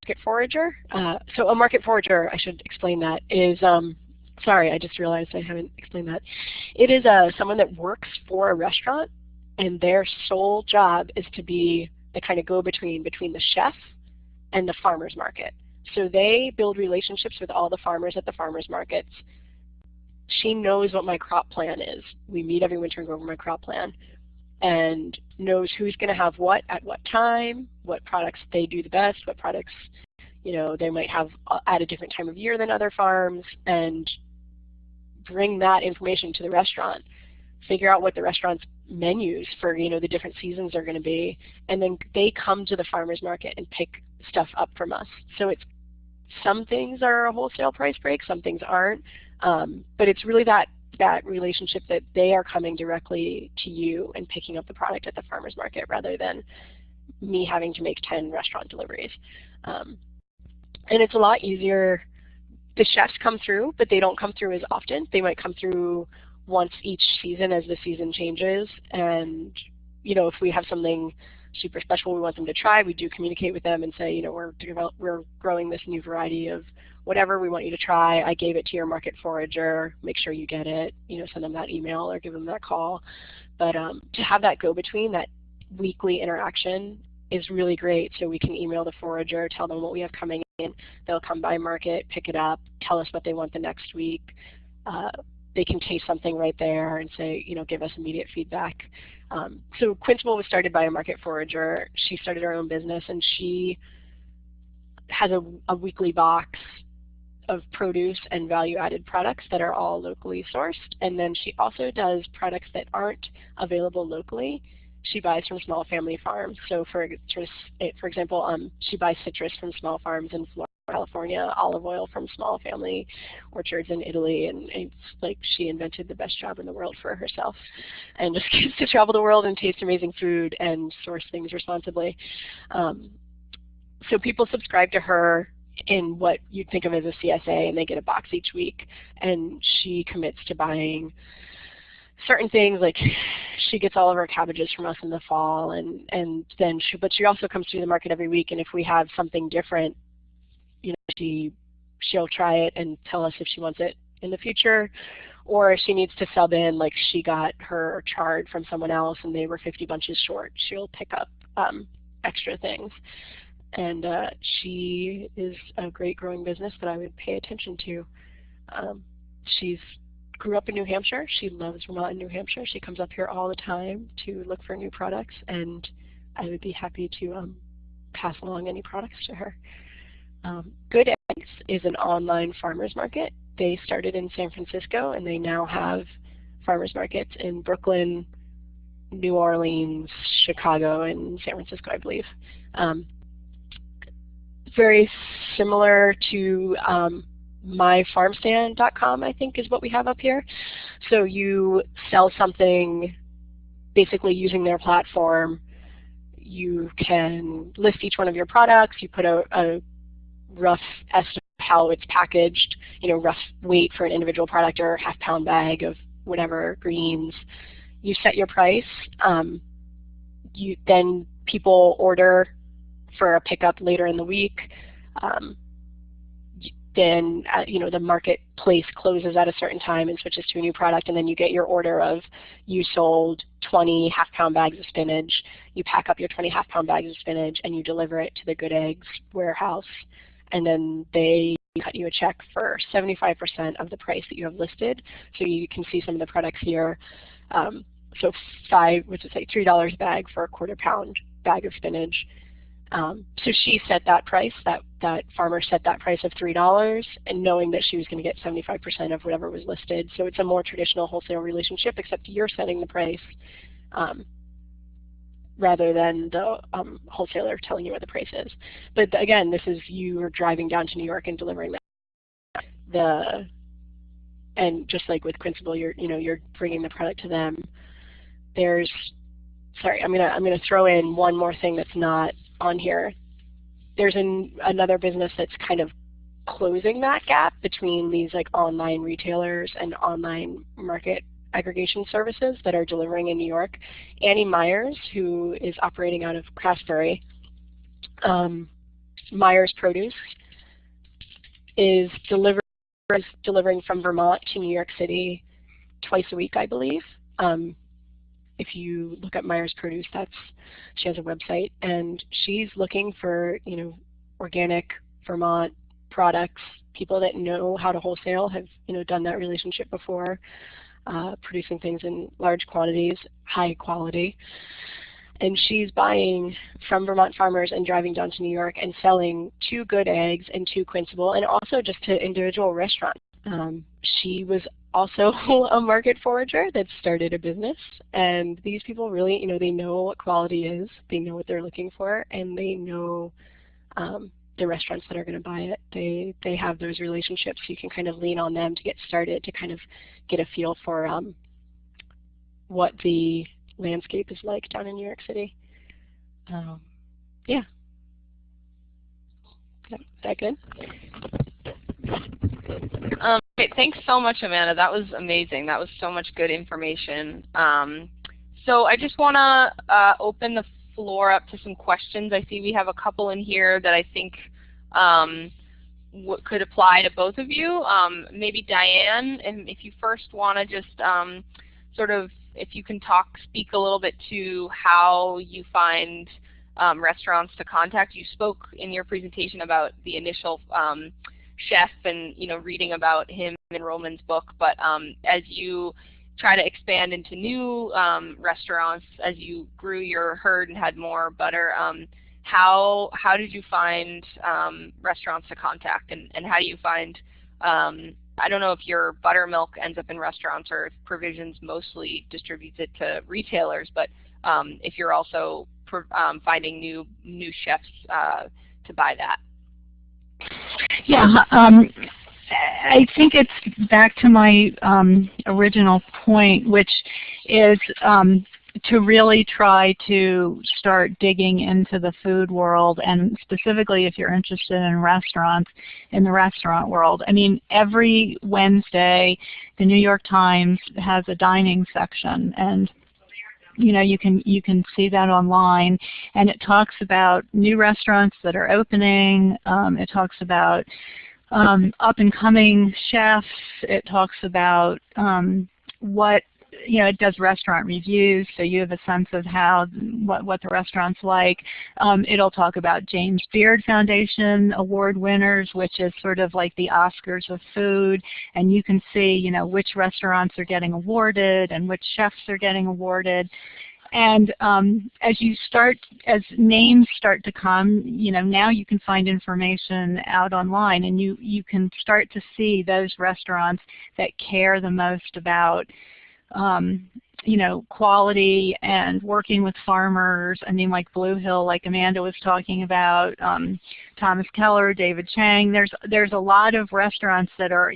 market forager. Uh, so a market forager, I should explain that, is, um, sorry, I just realized I haven't explained that. It is uh, someone that works for a restaurant and their sole job is to be the kind of go-between between the chef and the farmer's market. So they build relationships with all the farmers at the farmers markets. She knows what my crop plan is. We meet every winter and go over my crop plan and knows who's going to have what at what time, what products they do the best, what products you know they might have uh, at a different time of year than other farms, and bring that information to the restaurant. Figure out what the restaurant's menus for you know the different seasons are going to be, and then they come to the farmers market and pick stuff up from us. So it's some things are a wholesale price break, some things aren't, um, but it's really that that relationship that they are coming directly to you and picking up the product at the farmer's market rather than me having to make 10 restaurant deliveries. Um, and it's a lot easier. The chefs come through, but they don't come through as often. They might come through once each season as the season changes. And you know, if we have something super special we want them to try, we do communicate with them and say, you know, we're, we're growing this new variety of whatever we want you to try. I gave it to your market forager. Make sure you get it. You know, send them that email or give them that call. But um, to have that go-between, that weekly interaction is really great. So we can email the forager, tell them what we have coming in. They'll come by market, pick it up, tell us what they want the next week. Uh, they can taste something right there and say, you know, give us immediate feedback. Um, so Quinciple was started by a market forager. She started her own business and she has a, a weekly box of produce and value-added products that are all locally sourced. And then she also does products that aren't available locally. She buys from small family farms. So for, for example, um, she buys citrus from small farms in Florida. California, olive oil from small family orchards in Italy, and it's like she invented the best job in the world for herself, and just gets to travel the world and taste amazing food and source things responsibly. Um, so people subscribe to her in what you'd think of as a CSA, and they get a box each week. And she commits to buying certain things, like she gets all of her cabbages from us in the fall, and and then she, but she also comes to the market every week. And if we have something different, you know, she she'll try it and tell us if she wants it in the future or if she needs to sub in, like she got her chard from someone else and they were 50 bunches short, she'll pick up um, extra things and uh, she is a great growing business that I would pay attention to. Um, she's grew up in New Hampshire. She loves Vermont and New Hampshire. She comes up here all the time to look for new products, and I would be happy to um, pass along any products to her. Um, Good Eggs is an online farmers market. They started in San Francisco, and they now have farmers markets in Brooklyn, New Orleans, Chicago, and San Francisco, I believe. Um, very similar to um, myfarmstand.com, I think is what we have up here. so you sell something basically using their platform. You can list each one of your products. You put a, a rough estimate of how it's packaged, you know, rough weight for an individual product or half pound bag of whatever greens. You set your price. Um, you then people order for a pickup later in the week. Um, then uh, you know the marketplace closes at a certain time and switches to a new product, and then you get your order of you sold 20 half-pound bags of spinach. You pack up your 20 half-pound bags of spinach and you deliver it to the Good Eggs warehouse, and then they cut you a check for 75% of the price that you have listed. So you can see some of the products here. Um, so five, what's it say, $3 a bag for a quarter pound bag of spinach. Um, so she set that price, that, that farmer set that price of $3 and knowing that she was going to get 75% of whatever was listed. So it's a more traditional wholesale relationship except you're setting the price um, rather than the um, wholesaler telling you what the price is. But again, this is you are driving down to New York and delivering that. The and just like with Quinciple, you're you know you're bringing the product to them. There's sorry, I'm gonna I'm gonna throw in one more thing that's not on here. There's an, another business that's kind of closing that gap between these like online retailers and online market aggregation services that are delivering in New York. Annie Myers, who is operating out of Craftsbury, um, Myers Produce, is deliver delivering from Vermont to New York City twice a week, I believe. Um, if you look at Myers Produce, that's she has a website, and she's looking for you know organic Vermont products. People that know how to wholesale have you know done that relationship before, uh, producing things in large quantities, high quality. And she's buying from Vermont farmers and driving down to New York and selling to good eggs and to Quinciple, and also just to individual restaurants. Um, she was also a market forager that started a business. And these people really, you know, they know what quality is, they know what they're looking for, and they know um, the restaurants that are going to buy it. They they have those relationships. You can kind of lean on them to get started to kind of get a feel for um, what the landscape is like down in New York City. Um, yeah. Is that good? Um, okay, thanks so much, Amanda. That was amazing. That was so much good information. Um, so I just want to uh, open the floor up to some questions. I see we have a couple in here that I think um, could apply to both of you. Um, maybe Diane, and if you first want to just um, sort of, if you can talk, speak a little bit to how you find um, restaurants to contact. You spoke in your presentation about the initial chef and you know reading about him in Ruhlman's book, but um, as you try to expand into new um, restaurants, as you grew your herd and had more butter, um, how how did you find um, restaurants to contact, and, and how do you find um, I don't know if your buttermilk ends up in restaurants or if Provisions mostly distributes it to retailers, but um, if you're also um, finding new new chefs uh, to buy that. Yeah, um, I think it's back to my um, original point, which is um, to really try to start digging into the food world and specifically if you're interested in restaurants, in the restaurant world. I mean, every Wednesday the New York Times has a dining section and you know you can you can see that online. And it talks about new restaurants that are opening. Um, it talks about um, up and coming chefs. It talks about um, what you know, it does restaurant reviews, so you have a sense of how what what the restaurant's like. Um, it'll talk about James Beard Foundation award winners, which is sort of like the Oscars of food, and you can see, you know, which restaurants are getting awarded and which chefs are getting awarded. And um, as you start, as names start to come, you know, now you can find information out online, and you you can start to see those restaurants that care the most about um, you know, quality and working with farmers. I mean, like Blue Hill, like Amanda was talking about, um, Thomas Keller, David Chang. There's there's a lot of restaurants that are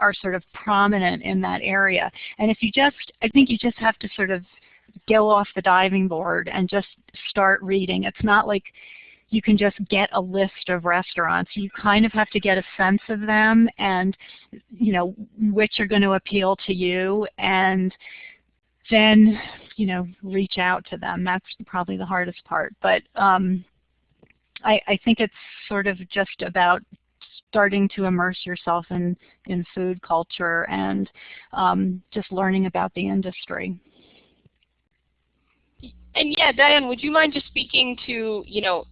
are sort of prominent in that area. And if you just, I think you just have to sort of go off the diving board and just start reading. It's not like you can just get a list of restaurants. You kind of have to get a sense of them and you know which are going to appeal to you and then you know reach out to them. That's probably the hardest part. But um, I, I think it's sort of just about starting to immerse yourself in, in food culture and um, just learning about the industry. And yeah, Diane, would you mind just speaking to, you know,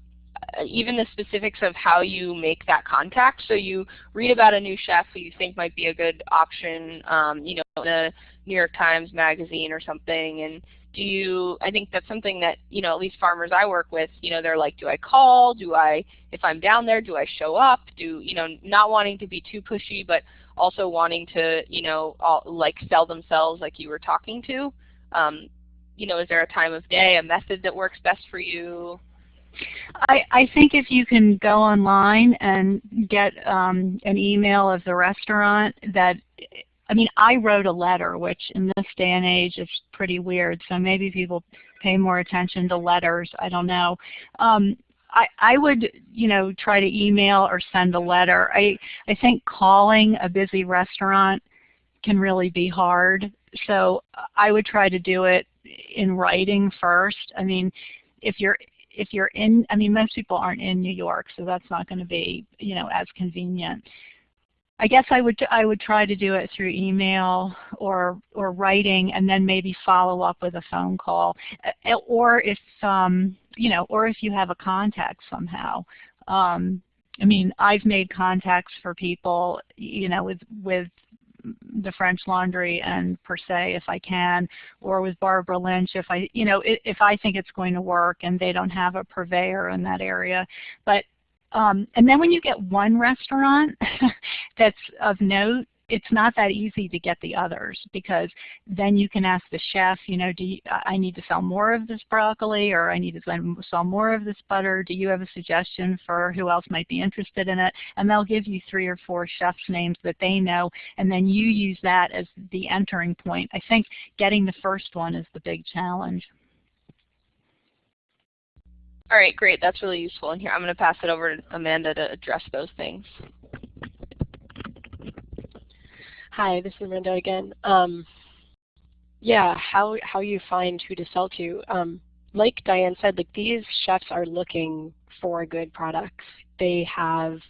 even the specifics of how you make that contact? So you read about a new chef who you think might be a good option, um, you know, in a New York Times magazine or something, and do you, I think that's something that, you know, at least farmers I work with, you know, they're like, do I call? Do I, if I'm down there, do I show up? Do, you know, not wanting to be too pushy, but also wanting to, you know, all, like sell themselves like you were talking to. Um, you know, is there a time of day, a method that works best for you? I, I think if you can go online and get um, an email of the restaurant that I mean, I wrote a letter, which in this day and age is pretty weird, so maybe people pay more attention to letters, I don't know. Um, I, I would, you know, try to email or send a letter. I, I think calling a busy restaurant can really be hard, so I would try to do it in writing first. I mean, if you're if you're in, I mean, most people aren't in New York, so that's not going to be, you know, as convenient. I guess I would I would try to do it through email or or writing, and then maybe follow up with a phone call, uh, or if um, you know, or if you have a contact somehow. Um, I mean, I've made contacts for people, you know, with with the French Laundry and Per Se if I can, or with Barbara Lynch if I, you know, if I think it's going to work and they don't have a purveyor in that area. But um, and then when you get one restaurant that's of note, it's not that easy to get the others because then you can ask the chef, you know, do you, I need to sell more of this broccoli or I need to sell more of this butter. Do you have a suggestion for who else might be interested in it? And they'll give you three or four chefs' names that they know and then you use that as the entering point. I think getting the first one is the big challenge. All right, great. That's really useful. And here, I'm going to pass it over to Amanda to address those things. Hi, this is Amanda again. Um, yeah, how how you find who to sell to. Um, like Diane said, like these chefs are looking for good products. They have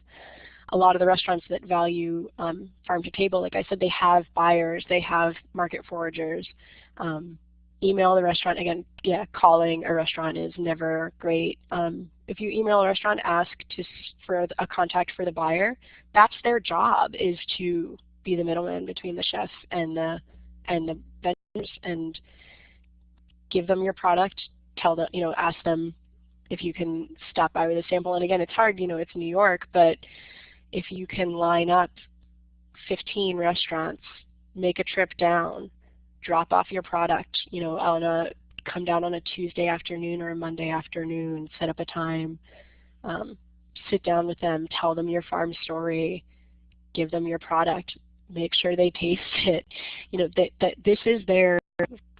a lot of the restaurants that value um, farm to table. Like I said, they have buyers, they have market foragers. Um, email the restaurant. Again, yeah, calling a restaurant is never great. Um, if you email a restaurant, ask to for a contact for the buyer. That's their job is to be the middleman between the chef and the and the vendors and give them your product. Tell them, you know, ask them if you can stop by with a sample. And again, it's hard, you know, it's New York, but if you can line up 15 restaurants, make a trip down, drop off your product, you know, on a come down on a Tuesday afternoon or a Monday afternoon, set up a time, um, sit down with them, tell them your farm story, give them your product, make sure they taste it. You know, that, that this is their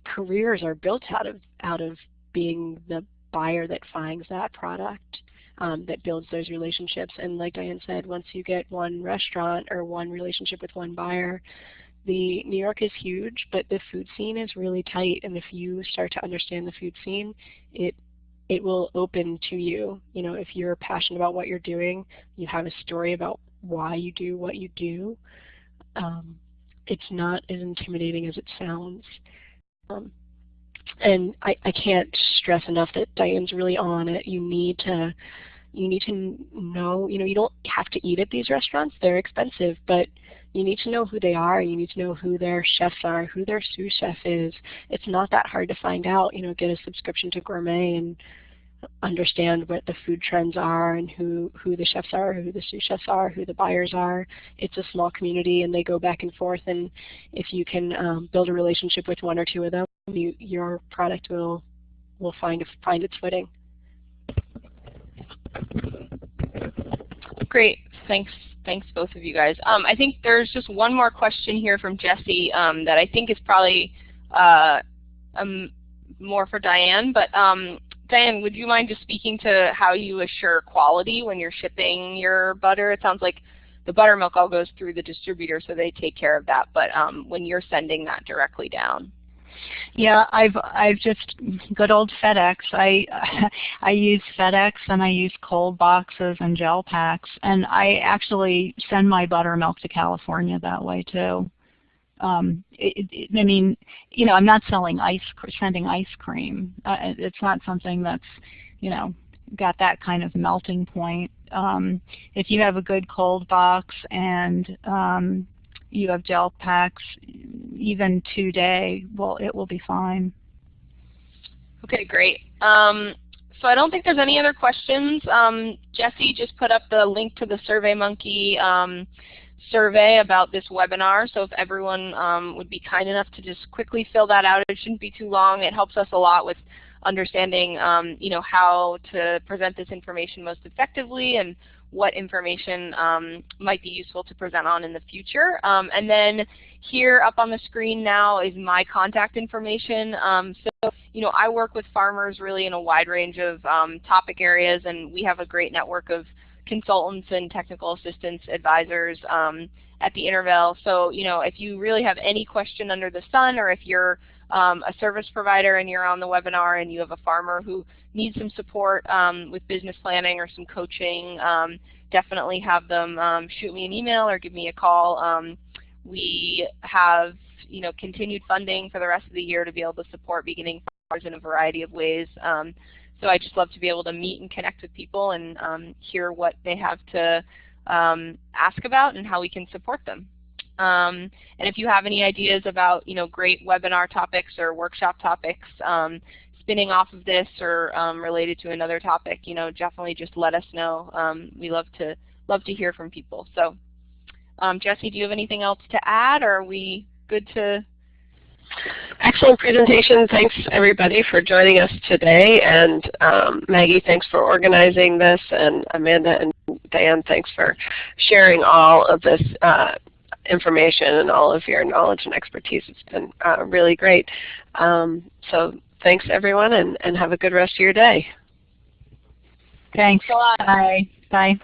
careers are built out of out of being the buyer that finds that product. Um, that builds those relationships. And like Diane said, once you get one restaurant or one relationship with one buyer, the New York is huge, but the food scene is really tight. And if you start to understand the food scene, it it will open to you. You know, if you're passionate about what you're doing, you have a story about why you do what you do. Um, it's not as intimidating as it sounds. Um, and I, I can't stress enough that Diane's really on it. You need to you need to know, you know, you don't have to eat at these restaurants. They're expensive, but you need to know who they are. You need to know who their chefs are, who their sous chef is. It's not that hard to find out. You know, get a subscription to Gourmet and understand what the food trends are and who, who the chefs are, who the sous chefs are, who the buyers are. It's a small community and they go back and forth and if you can um, build a relationship with one or two of them, you, your product will, will find, find its footing. Great, thanks Thanks both of you guys. Um, I think there's just one more question here from Jesse um, that I think is probably uh, um, more for Diane. But um, Diane, would you mind just speaking to how you assure quality when you're shipping your butter? It sounds like the buttermilk all goes through the distributor, so they take care of that. But um, when you're sending that directly down. Yeah, I've I've just good old FedEx. I I use FedEx and I use cold boxes and gel packs, and I actually send my buttermilk to California that way too. Um, it, it, I mean, you know, I'm not selling ice, sending ice cream. Uh, it's not something that's, you know, got that kind of melting point. Um, if you have a good cold box and um, you have gel packs, even two well, it will be fine. Okay, great. Um, so I don't think there's any other questions. Um, Jesse just put up the link to the SurveyMonkey um, survey about this webinar. So if everyone um, would be kind enough to just quickly fill that out, it shouldn't be too long. It helps us a lot with understanding, um, you know, how to present this information most effectively and what information um, might be useful to present on in the future. Um, and then here up on the screen now is my contact information. Um, so, you know, I work with farmers really in a wide range of um, topic areas, and we have a great network of consultants and technical assistance advisors um, at the Intervale. So, you know, if you really have any question under the sun, or if you're um, a service provider and you're on the webinar and you have a farmer who needs some support um, with business planning or some coaching, um, definitely have them um, shoot me an email or give me a call. Um, we have you know, continued funding for the rest of the year to be able to support beginning farmers in a variety of ways. Um, so I just love to be able to meet and connect with people and hear what they have to ask about and how we can support them. Um, and if you have any ideas about you know great webinar topics or workshop topics um, spinning off of this or um, related to another topic, you know definitely just let us know. Um, we love to love to hear from people. So um, Jesse, do you have anything else to add, or are we good to? Excellent presentation. Thanks everybody for joining us today. And um, Maggie, thanks for organizing this. And Amanda and Dan, thanks for sharing all of this uh, information and all of your knowledge and expertise. It's been uh, really great. Um, so thanks everyone and, and have a good rest of your day. Thanks a lot. Bye. Bye.